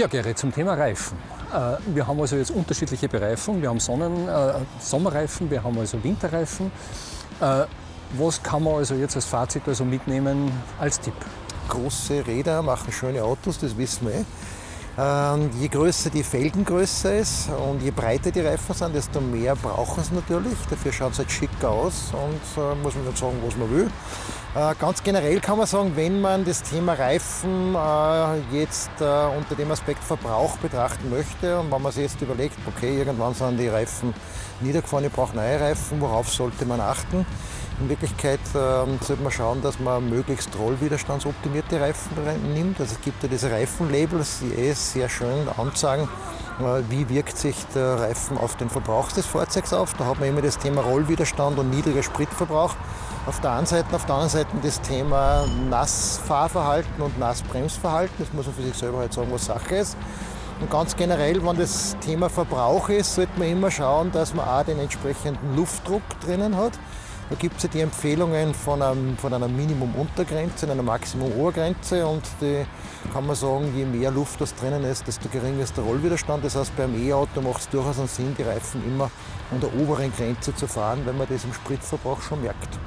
Ja, Gerrit, zum Thema Reifen. Äh, wir haben also jetzt unterschiedliche Bereifungen. Wir haben Sonnen-, äh, Sommerreifen, wir haben also Winterreifen. Äh, was kann man also jetzt als Fazit also mitnehmen als Tipp? Große Räder machen schöne Autos, das wissen wir. Ähm, je größer die Felgengröße ist und je breiter die Reifen sind, desto mehr brauchen sie natürlich. Dafür schaut es halt schick aus und äh, muss man nicht sagen, was man will. Äh, ganz generell kann man sagen, wenn man das Thema Reifen äh, jetzt äh, unter dem Aspekt Verbrauch betrachten möchte und wenn man sich jetzt überlegt, okay, irgendwann sind die Reifen niedergefahren, ich brauche neue Reifen, worauf sollte man achten? In Wirklichkeit ähm, sollte man schauen, dass man möglichst rollwiderstandsoptimierte Reifen nimmt. Also es gibt ja diese Reifenlabels, die eh sehr schön anzeigen, äh, wie wirkt sich der Reifen auf den Verbrauch des Fahrzeugs auf. Da hat man immer das Thema Rollwiderstand und niedriger Spritverbrauch. Auf der einen Seite, auf der anderen Seite das Thema Nassfahrverhalten und Nassbremsverhalten. Das muss man für sich selber halt sagen, was Sache ist. Und ganz generell, wenn das Thema Verbrauch ist, sollte man immer schauen, dass man auch den entsprechenden Luftdruck drinnen hat. Da gibt es ja die Empfehlungen von, einem, von einer Minimum-Untergrenze und einer Maximum-Obergrenze und die kann man sagen, je mehr Luft das drinnen ist, desto geringer ist der Rollwiderstand. Das heißt, beim E-Auto macht es durchaus einen Sinn, die Reifen immer an der oberen Grenze zu fahren, weil man das im Spritverbrauch schon merkt.